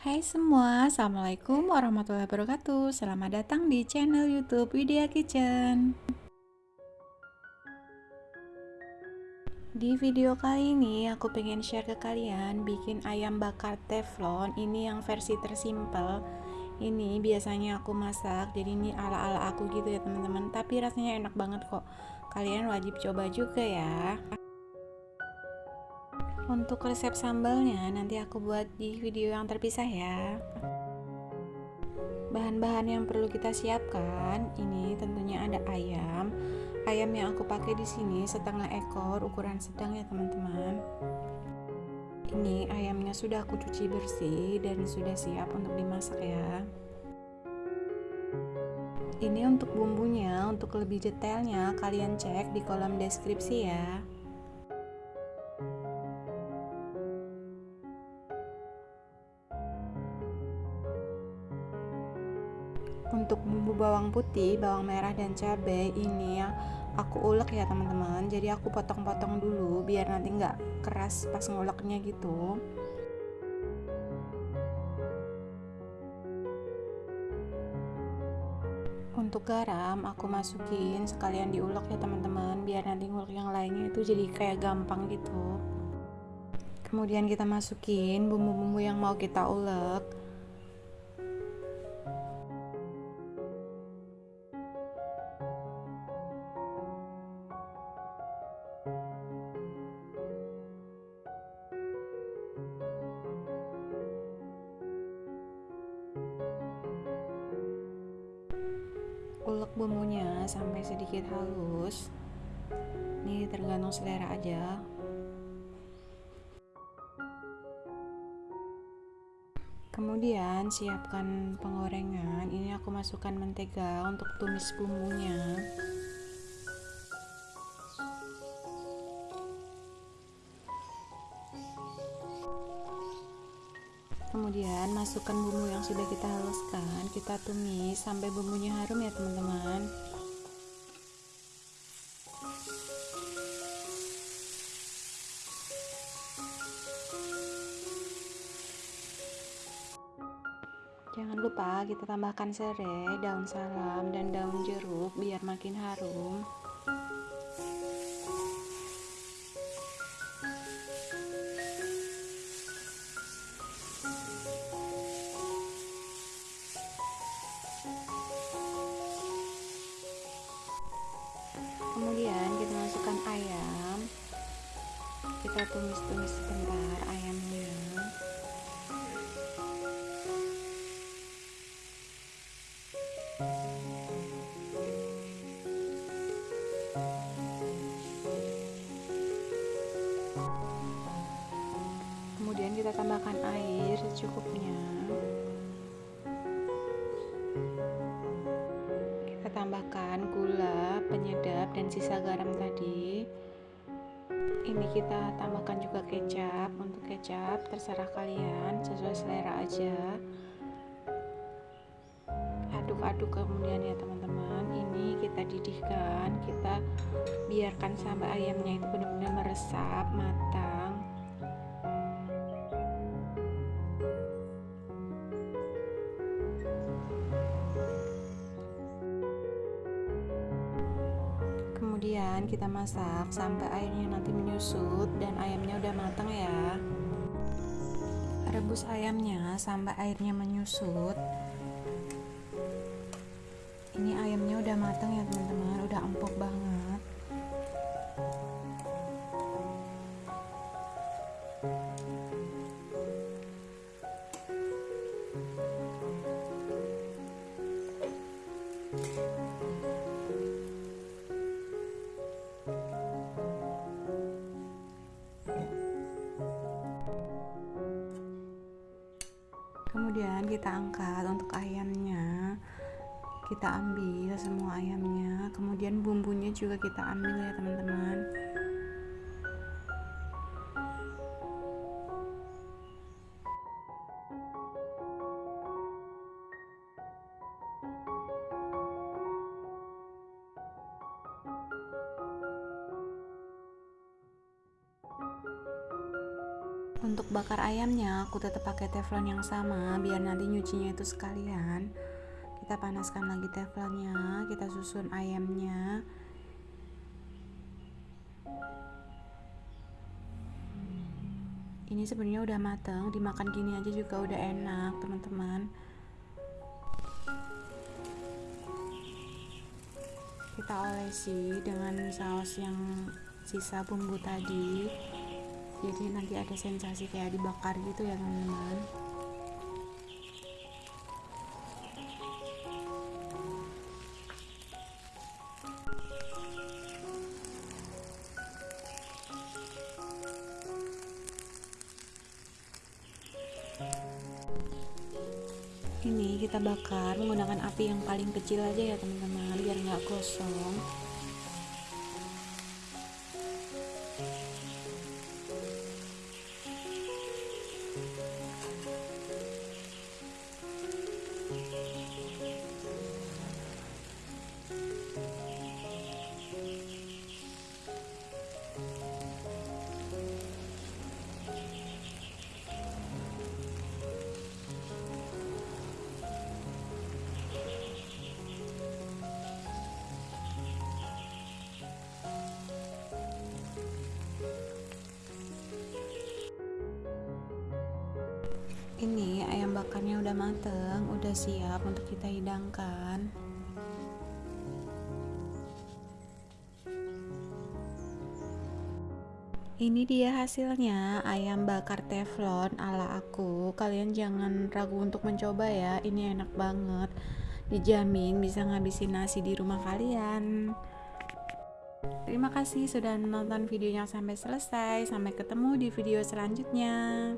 Hai semua, Assalamualaikum warahmatullahi wabarakatuh. Selamat datang di channel youtube Widya Kitchen. Di video kali ini aku pengen share ke kalian bikin ayam bakar teflon. Ini yang versi tersimpel. Ini biasanya aku masak jadi ini ala-ala aku gitu ya teman-teman. Tapi rasanya enak banget kok. Kalian wajib coba juga ya untuk resep sambalnya nanti aku buat di video yang terpisah ya. Bahan-bahan yang perlu kita siapkan ini tentunya ada ayam. Ayam yang aku pakai di sini setengah ekor, ukuran sedang ya teman-teman. Ini ayamnya sudah aku cuci bersih dan sudah siap untuk dimasak ya. Ini untuk bumbunya, untuk lebih detailnya kalian cek di kolom deskripsi ya. Bawang putih bawang merah dan cabai ini ya aku ulek ya teman-teman. Jadi aku potong-potong dulu biar nanti nggak keras pas nguleknya gitu. Untuk garam aku masukin sekalian diulek ya teman-teman biar nanti ngulek yang lainnya itu jadi kayak gampang gitu. Kemudian kita masukin bumbu-bumbu yang mau kita ulek ulek bumbunya sampai sedikit halus. Ini tergantung selera aja. Kemudian siapkan penggorengan ini aku masukkan mentega untuk tumis bumbunya kemudian masukkan bumbu yang sudah kita haluskan kita tumis sampai bumbunya harum ya teman-teman. Jangan lupa kita tambahkan serai, daun salam, dan daun jeruk biar makin harum kemudian kita masukkan ayam. Kita tumis-tumis sebentar ayamnya. Kemudian kita tambahkan air secukupnya tambahkan gula penyedap dan sisa garam tadi. Ini kita tambahkan juga kecap. Untuk kecap terserah kalian sesuai selera aja. Aduk-aduk kemudian ya teman-teman. Ini kita didihkan kita biarkan sampai ayamnya itu benar-benar meresap matang kita masak sampai airnya nanti menyusut dan ayamnya udah matang ya. Rebus ayamnya sampai airnya menyusut. Ini ayamnya udah matang ya teman-teman. Udah empuk banget kita angkat untuk ayamnya kita ambil semua ayamnya. Kemudian bumbunya juga kita ambil ya teman-teman untuk bakar ayamnya aku tetap pakai teflon yang sama biar nanti nyucinya itu sekalian. Kita panaskan lagi teflonnya kita susun ayamnya. Ini sebenarnya udah mateng dimakan gini aja juga udah enak teman-teman. Kita olesi dengan saus yang sisa bumbu tadi jadi nanti ada sensasi kayak dibakar gitu ya teman-teman. Ini kita bakar menggunakan api yang paling kecil aja ya teman-teman biar nggak gosong ini ayam bakarnya udah mateng udah siap untuk kita hidangkan ini dia hasilnya ayam bakar teflon ala aku kalian jangan ragu untuk mencoba ya ini enak banget dijamin bisa ngabisin nasi di rumah kalian Terima kasih sudah menonton videonya sampai selesai. Sampai ketemu di video selanjutnya.